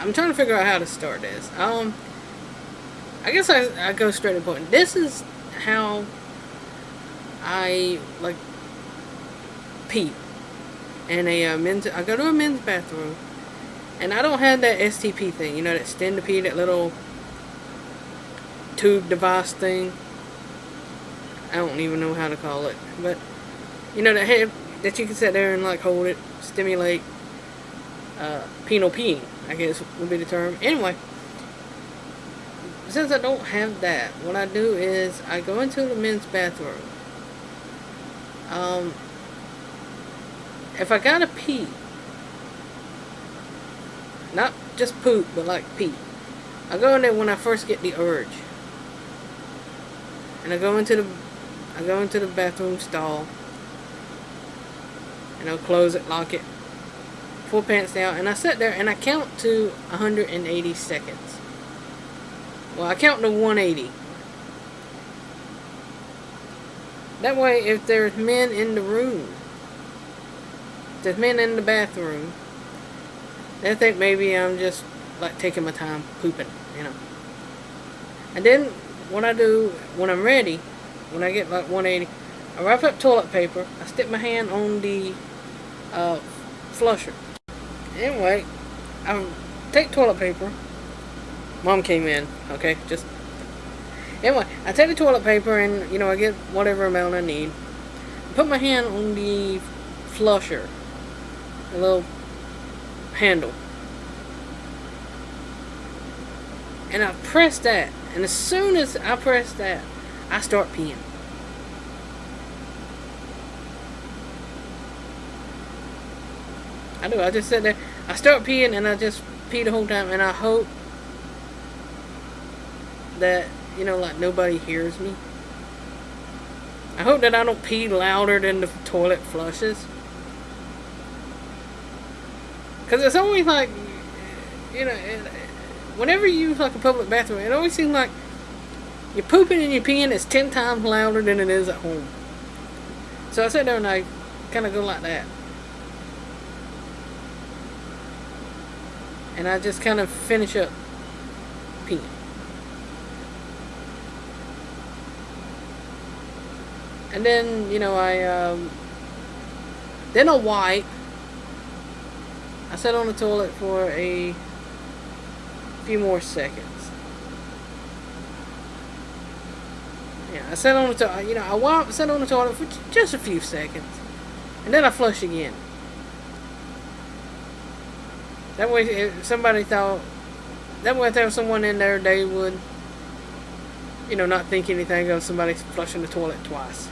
I'm trying to figure out how to start this. Um, I guess I, I go straight to point. This is how I like pee And a uh, men's. I go to a men's bathroom, and I don't have that STP thing. You know that stand to pee, that little tube device thing. I don't even know how to call it, but you know that head that you can sit there and like hold it, stimulate uh, penile peeing. I guess would be the term. Anyway, since I don't have that, what I do is I go into the men's bathroom. Um, if I gotta pee, not just poop, but like pee, I go in there when I first get the urge. And I go into the I go into the bathroom stall. And I'll close it, lock it, pull pants down, and I sit there and I count to 180 seconds. Well, I count to 180. That way, if there's men in the room, there's men in the bathroom, they think maybe I'm just like taking my time pooping, you know. And then what I do when I'm ready, when I get like 180, I wrap up toilet paper, I stick my hand on the uh, flusher. Anyway, I take toilet paper. Mom came in, okay, just Anyway, I take the toilet paper and, you know, I get whatever amount I need. Put my hand on the flusher. Little handle. And I press that. And as soon as I press that, I start peeing. I do. I just sit there. I start peeing and I just pee the whole time. And I hope that you know, like nobody hears me. I hope that I don't pee louder than the toilet flushes. Because it's always like, you know, whenever you use like a public bathroom, it always seems like you're pooping and you're peeing is 10 times louder than it is at home. So I sit there and I kind of go like that. And I just kind of finish up peeing. And then, you know, I, um, then I'll wipe. I sit on the toilet for a few more seconds. Yeah, I sit on the toilet, you know, I wipe, sit on the toilet for just a few seconds. And then I flush again. That way, if somebody thought, that way if there was someone in there, they would, you know, not think anything of somebody flushing the toilet twice.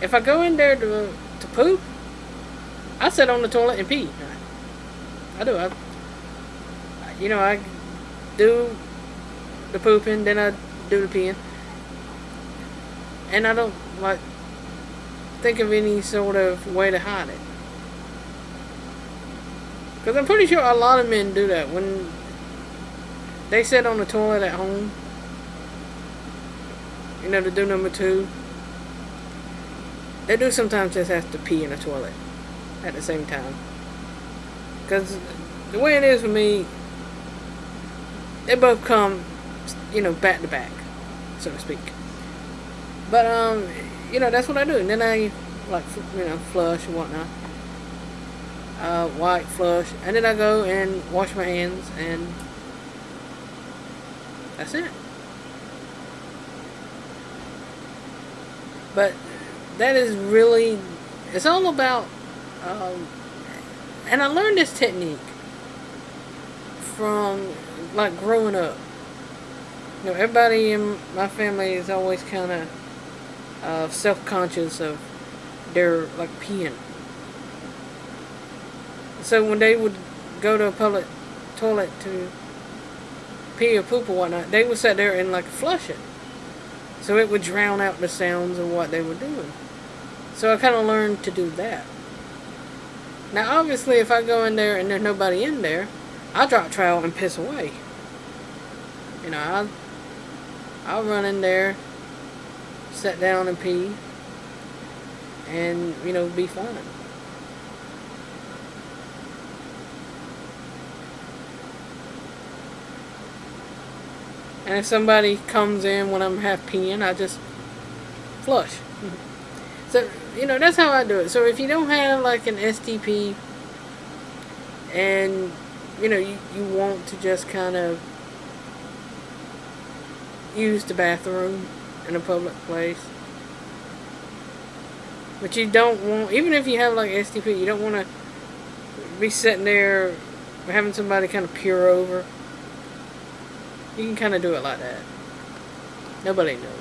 If I go in there to, to poop, I sit on the toilet and pee. I do. I, you know, I do the pooping, then I do the peeing. And I don't, like, think of any sort of way to hide it. Because I'm pretty sure a lot of men do that. When they sit on the toilet at home, you know, to do number two, they do sometimes just have to pee in a toilet at the same time. Because the way it is for me, they both come, you know, back to back, so to speak. But, um, you know, that's what I do. And then I, like, you know, flush and whatnot. Uh, white flush. And then I go and wash my hands and that's it. But that is really, it's all about, um, and I learned this technique from, like, growing up. You know, everybody in my family is always kind of uh, self-conscious of their, like, peeing. So when they would go to a public toilet to pee or poop or whatnot, they would sit there and, like, flush it. So it would drown out the sounds of what they were doing. So I kind of learned to do that. Now obviously if I go in there and there's nobody in there, I drop trowel and piss away. You know, I'll, I'll run in there, sit down and pee, and, you know, be fine. And if somebody comes in when I'm half peeing, I just flush. Mm-hmm. So, you know, that's how I do it. So if you don't have like an STP and, you know, you, you want to just kind of use the bathroom in a public place. But you don't want, even if you have like STP, you don't want to be sitting there having somebody kind of peer over. You can kind of do it like that. Nobody knows.